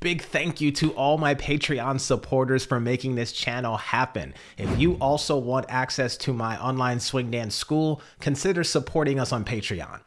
Big thank you to all my Patreon supporters for making this channel happen. If you also want access to my online swing dance school, consider supporting us on Patreon.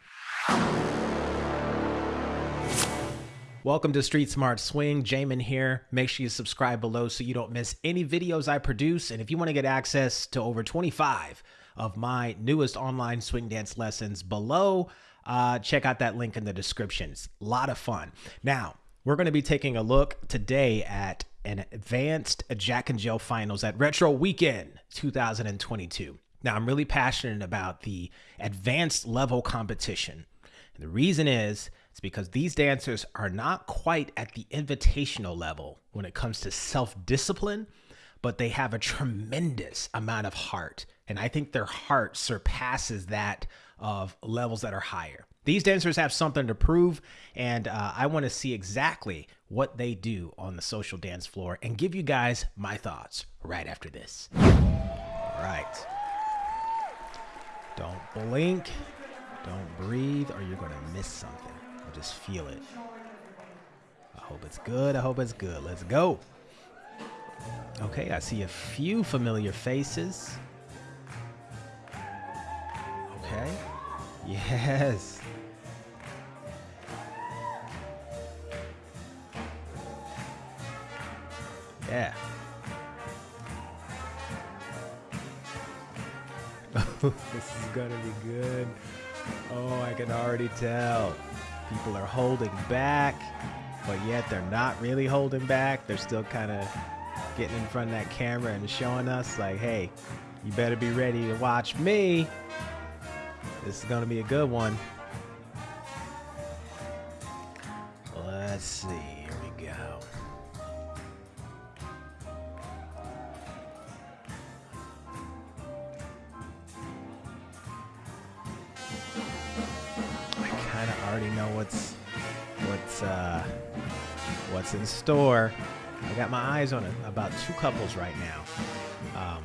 Welcome to Street Smart Swing. Jamin here. Make sure you subscribe below so you don't miss any videos I produce. And if you want to get access to over 25 of my newest online swing dance lessons below, uh, check out that link in the description. It's a lot of fun. Now, we're going to be taking a look today at an advanced Jack and Jill finals at Retro Weekend 2022. Now, I'm really passionate about the advanced level competition. And the reason is, it's because these dancers are not quite at the invitational level when it comes to self discipline, but they have a tremendous amount of heart. And I think their heart surpasses that of levels that are higher. These dancers have something to prove, and uh, I want to see exactly what they do on the social dance floor and give you guys my thoughts right after this. All right. Don't blink, don't breathe, or you're going to miss something. Or just feel it. I hope it's good. I hope it's good. Let's go. Okay, I see a few familiar faces. Okay. Yes. Yeah. this is gonna be good. Oh, I can already tell. People are holding back, but yet they're not really holding back. They're still kind of getting in front of that camera and showing us, like, hey, you better be ready to watch me. This is gonna be a good one. Let's see. Here we go. I kinda already know what's what's uh, what's in store. I got my eyes on a, about two couples right now. Um,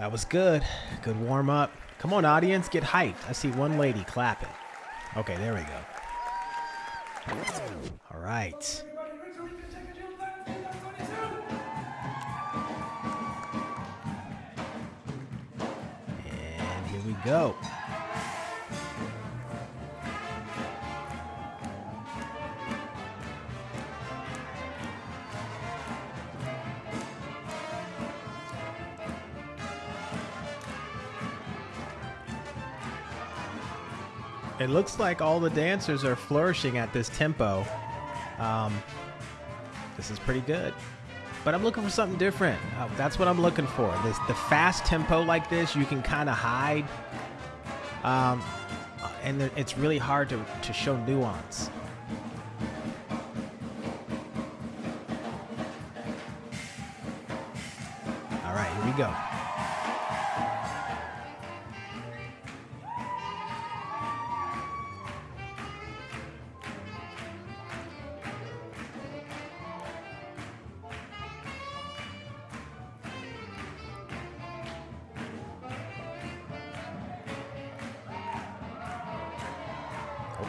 that was good. Good warm up. Come on, audience, get hyped. I see one lady clapping. Okay, there we go. All right. And here we go. It looks like all the dancers are flourishing at this tempo. Um, this is pretty good. But I'm looking for something different. Uh, that's what I'm looking for. This the fast tempo like this, you can kind of hide um, and it's really hard to, to show nuance. All right, here we go.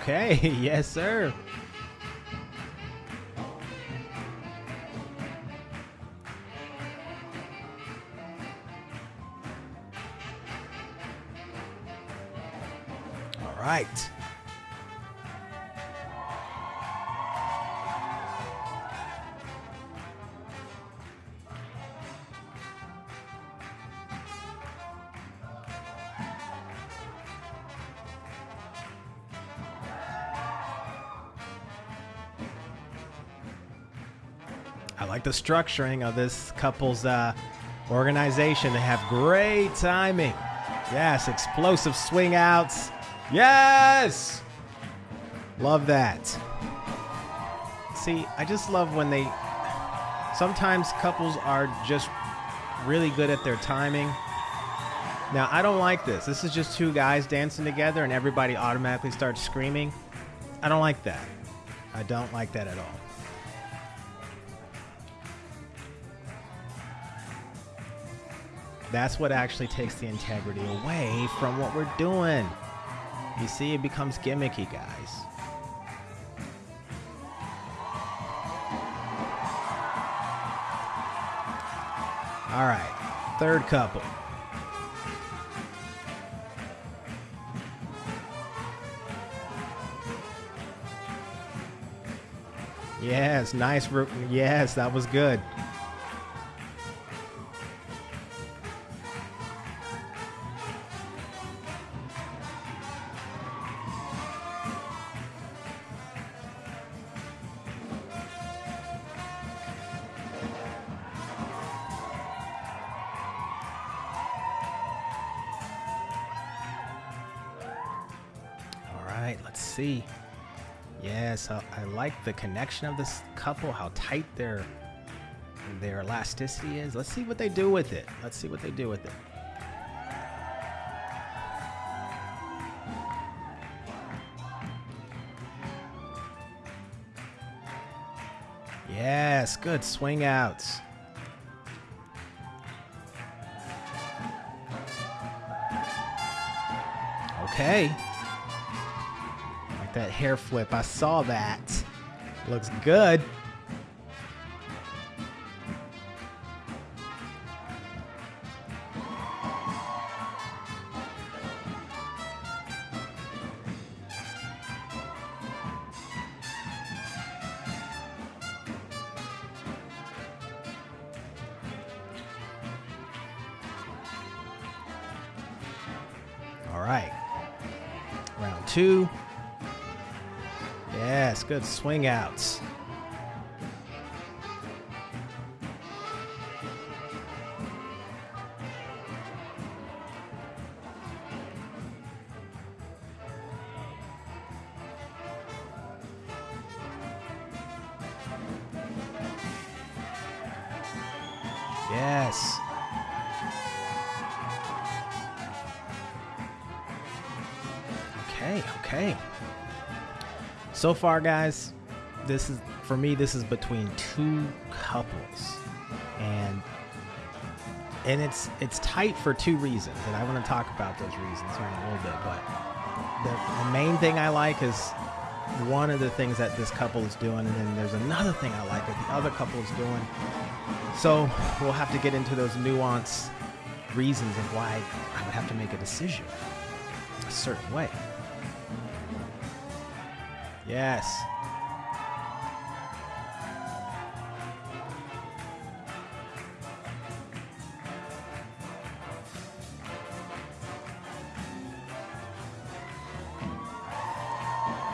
Okay, yes, sir. All right. I like the structuring of this couple's uh, organization. They have great timing. Yes, explosive swing outs. Yes! Love that. See, I just love when they. Sometimes couples are just really good at their timing. Now, I don't like this. This is just two guys dancing together and everybody automatically starts screaming. I don't like that. I don't like that at all. That's what actually takes the integrity away from what we're doing. You see, it becomes gimmicky, guys. All right, third couple. Yes, nice. Yes, that was good. See. Yes, I, I like the connection of this couple, how tight their their elasticity is. Let's see what they do with it. Let's see what they do with it. Yes, good swing outs. Okay that hair flip. I saw that. Looks good. All right. Round two. Yes, good swing outs. So far, guys, this is for me. This is between two couples, and and it's it's tight for two reasons, and I want to talk about those reasons here in a little bit. But the, the main thing I like is one of the things that this couple is doing, and then there's another thing I like that the other couple is doing. So we'll have to get into those nuanced reasons of why I would have to make a decision a certain way. Yes.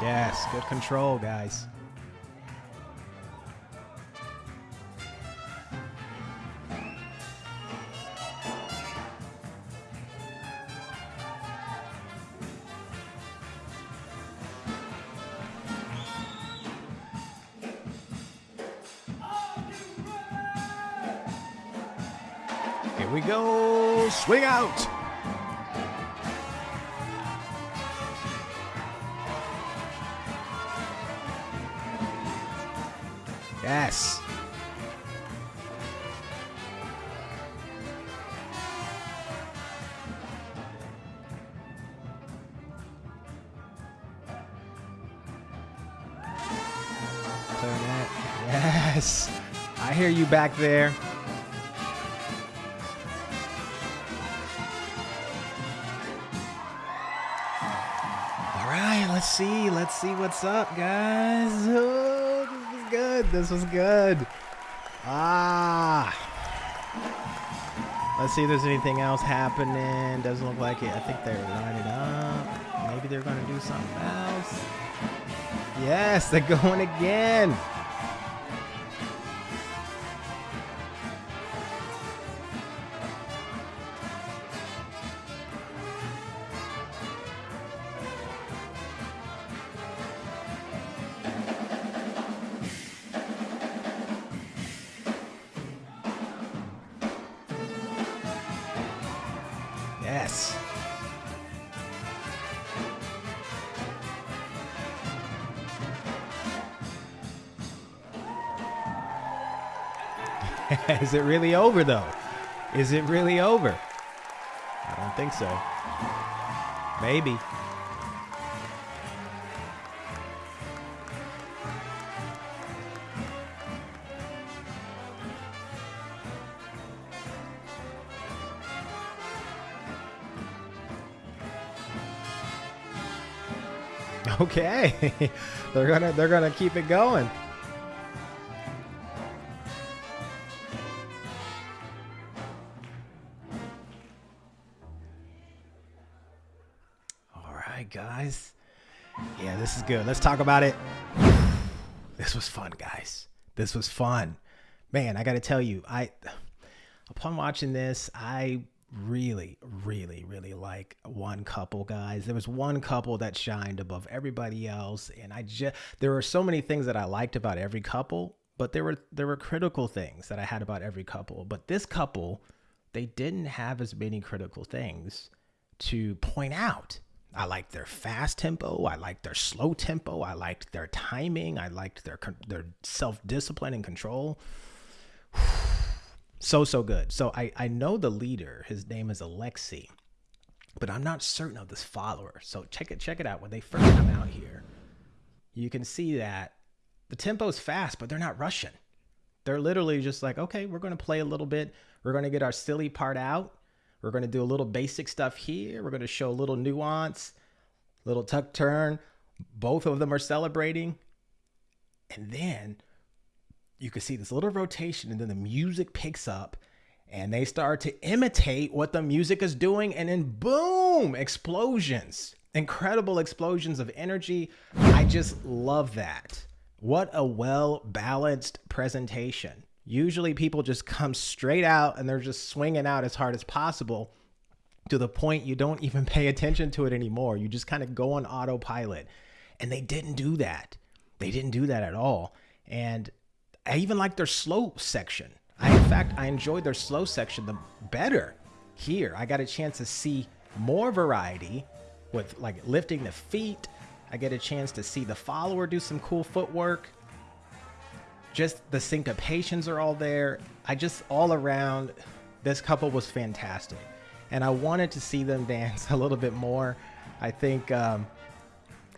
Yes, good control, guys. Yes. Clarinet. Yes. I hear you back there. All right, let's see. Let's see what's up, guys. This was good. This was good. Ah. Let's see if there's anything else happening. Doesn't look like it. I think they're lining up. Maybe they're going to do something else. Yes, they're going again. Is it really over though? Is it really over? I don't think so. Maybe. Okay. they're gonna they're gonna keep it going. Right, guys. Yeah, this is good. Let's talk about it. This was fun, guys. This was fun. Man, I got to tell you, I upon watching this, I really, really, really like one couple, guys. There was one couple that shined above everybody else, and I just there were so many things that I liked about every couple, but there were there were critical things that I had about every couple. But this couple, they didn't have as many critical things to point out. I liked their fast tempo. I liked their slow tempo. I liked their timing. I liked their their self discipline and control. So, so good. So I, I know the leader, his name is Alexi, but I'm not certain of this follower. So check it, check it out. When they first come out here, you can see that the tempo is fast, but they're not rushing. They're literally just like, okay, we're going to play a little bit. We're going to get our silly part out. We're going to do a little basic stuff here. We're going to show a little nuance, little tuck turn. Both of them are celebrating. And then you can see this little rotation and then the music picks up and they start to imitate what the music is doing and then boom explosions incredible explosions of energy i just love that what a well balanced presentation usually people just come straight out and they're just swinging out as hard as possible to the point you don't even pay attention to it anymore you just kind of go on autopilot and they didn't do that they didn't do that at all and I even like their slow section. I, in fact, I enjoyed their slow section the better. Here, I got a chance to see more variety with like lifting the feet. I get a chance to see the follower do some cool footwork. Just the syncopations are all there. I just all around, this couple was fantastic. And I wanted to see them dance a little bit more. I think um,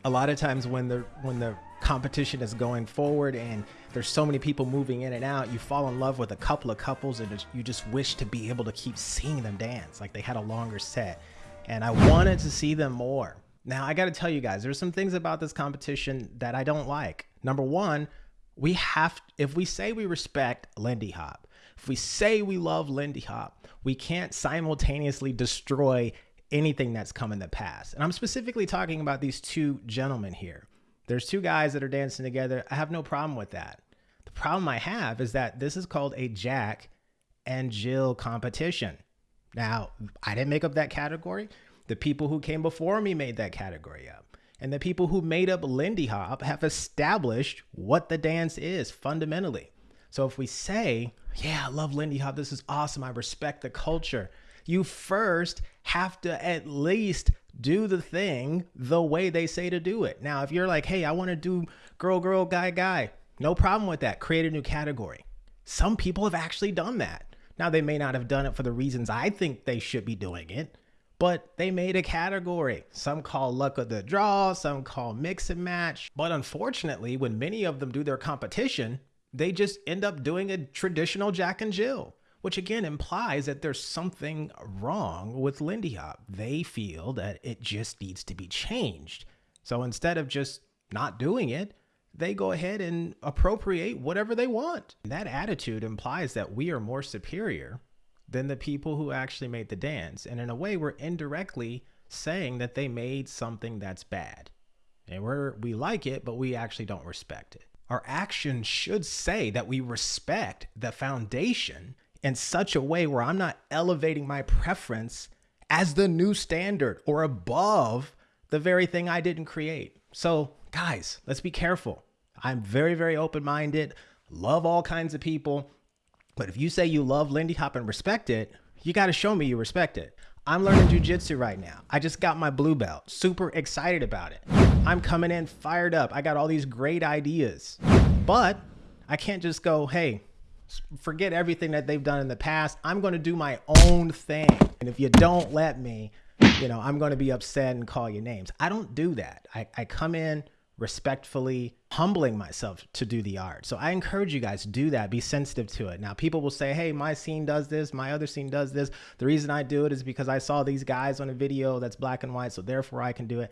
a lot of times when the when the competition is going forward and there's so many people moving in and out, you fall in love with a couple of couples and you just wish to be able to keep seeing them dance. Like they had a longer set. And I wanted to see them more. Now, I got to tell you guys, there's some things about this competition that I don't like. Number one, we have, if we say we respect Lindy Hop, if we say we love Lindy Hop, we can't simultaneously destroy anything that's come in the past. And I'm specifically talking about these two gentlemen here. There's two guys that are dancing together. I have no problem with that. The problem I have is that this is called a Jack and Jill competition. Now, I didn't make up that category. The people who came before me made that category up. And the people who made up Lindy Hop have established what the dance is fundamentally. So if we say, yeah, I love Lindy Hop, this is awesome, I respect the culture, you first have to at least do the thing the way they say to do it. Now, if you're like, hey, I want to do girl, girl, guy, guy, no problem with that. Create a new category. Some people have actually done that. Now, they may not have done it for the reasons I think they should be doing it, but they made a category. Some call luck of the draw, some call mix and match. But unfortunately, when many of them do their competition, they just end up doing a traditional Jack and Jill which again implies that there's something wrong with Lindy Hop. They feel that it just needs to be changed. So instead of just not doing it, they go ahead and appropriate whatever they want. That attitude implies that we are more superior than the people who actually made the dance. And in a way, we're indirectly saying that they made something that's bad. And we're we like it, but we actually don't respect it. Our actions should say that we respect the foundation in such a way where I'm not elevating my preference as the new standard or above the very thing I didn't create. So, guys, let's be careful. I'm very, very open minded, love all kinds of people. But if you say you love Lindy Hop and respect it, you got to show me you respect it. I'm learning jujitsu right now. I just got my blue belt, super excited about it. I'm coming in fired up. I got all these great ideas, but I can't just go, hey, Forget everything that they've done in the past. I'm going to do my own thing. And if you don't let me, you know, I'm going to be upset and call you names. I don't do that. I, I come in respectfully, humbling myself to do the art. So I encourage you guys to do that. Be sensitive to it. Now, people will say, hey, my scene does this, my other scene does this. The reason I do it is because I saw these guys on a video that's black and white, so therefore I can do it.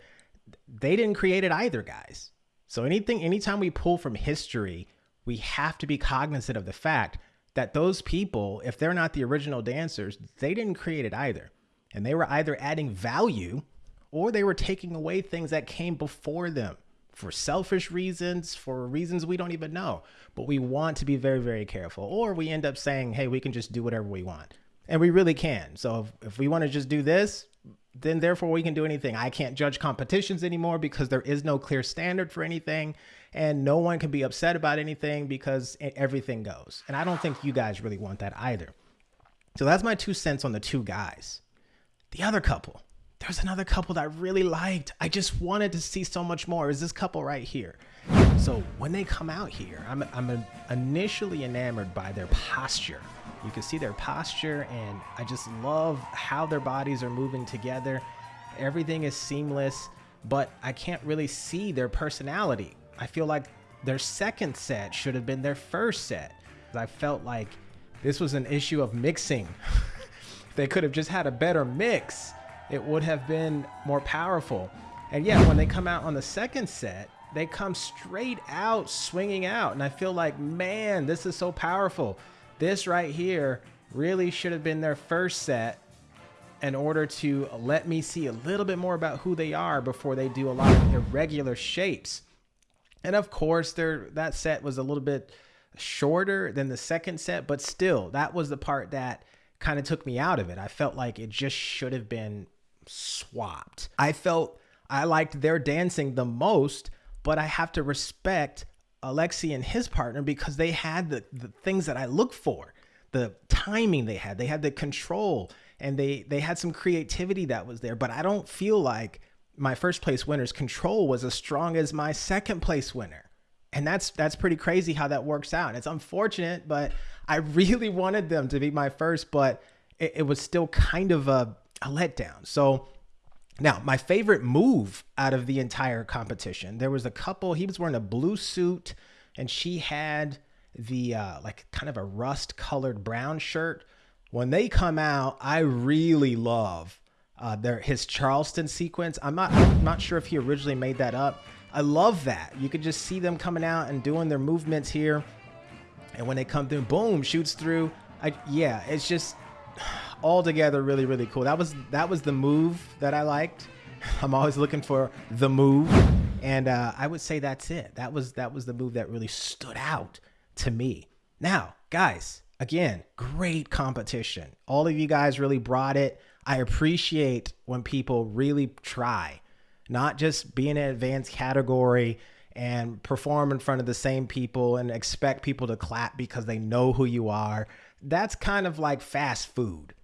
They didn't create it either, guys. So anything, anytime we pull from history, we have to be cognizant of the fact that those people, if they're not the original dancers, they didn't create it either. And they were either adding value or they were taking away things that came before them for selfish reasons, for reasons we don't even know. But we want to be very, very careful. Or we end up saying, hey, we can just do whatever we want. And we really can. So if, if we want to just do this, then therefore we can do anything. I can't judge competitions anymore because there is no clear standard for anything. And no one can be upset about anything because everything goes. And I don't think you guys really want that either. So that's my two cents on the two guys. The other couple, there's another couple that I really liked. I just wanted to see so much more. Is this couple right here? So when they come out here, I'm, I'm initially enamored by their posture. You can see their posture, and I just love how their bodies are moving together. Everything is seamless, but I can't really see their personality. I feel like their second set should have been their first set. I felt like this was an issue of mixing. they could have just had a better mix it would have been more powerful. And yet, when they come out on the second set, they come straight out swinging out. And I feel like, man, this is so powerful. This right here really should have been their first set in order to let me see a little bit more about who they are before they do a lot of irregular shapes. And of course, their that set was a little bit shorter than the second set, but still, that was the part that kind of took me out of it. I felt like it just should have been swapped. I felt I liked their dancing the most, but I have to respect Alexi and his partner because they had the, the things that I look for. The timing they had, they had the control and they they had some creativity that was there, but I don't feel like my first place winner's control was as strong as my second place winner. And that's that's pretty crazy how that works out. It's unfortunate, but I really wanted them to be my first, but it, it was still kind of a a letdown. So now, my favorite move out of the entire competition, there was a couple, he was wearing a blue suit and she had the uh, like kind of a rust colored brown shirt. When they come out, I really love uh, their his Charleston sequence. I'm not I'm not sure if he originally made that up. I love that. You could just see them coming out and doing their movements here. And when they come through, boom, shoots through. I, yeah, it's just altogether really really cool. That was that was the move that I liked. I'm always looking for the move, and uh, I would say that's it. That was that was the move that really stood out to me. Now, guys, again, great competition. All of you guys really brought it. I appreciate when people really try, not just be in an advanced category and perform in front of the same people and expect people to clap because they know who you are. That's kind of like fast food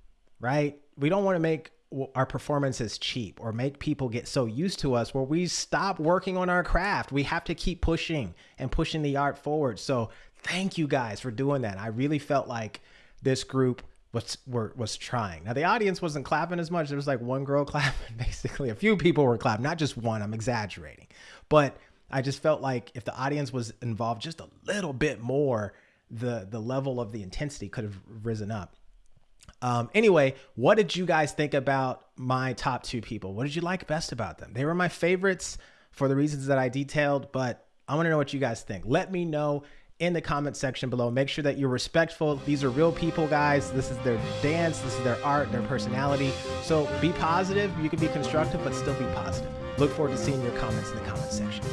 right? We don't want to make our performances cheap or make people get so used to us where we stop working on our craft. We have to keep pushing and pushing the art forward. So thank you guys for doing that. I really felt like this group was were, was trying. Now the audience wasn't clapping as much. There was like one girl clapping, basically. A few people were clapping, not just one. I'm exaggerating, but I just felt like if the audience was involved just a little bit more, the the level of the intensity could have risen up. Um, anyway, what did you guys think about my top two people? What did you like best about them? They were my favorites for the reasons that I detailed, but I want to know what you guys think. Let me know in the comment section below. Make sure that you're respectful. These are real people, guys. This is their dance, this is their art, their personality. So be positive. You can be constructive, but still be positive. Look forward to seeing your comments in the comment section.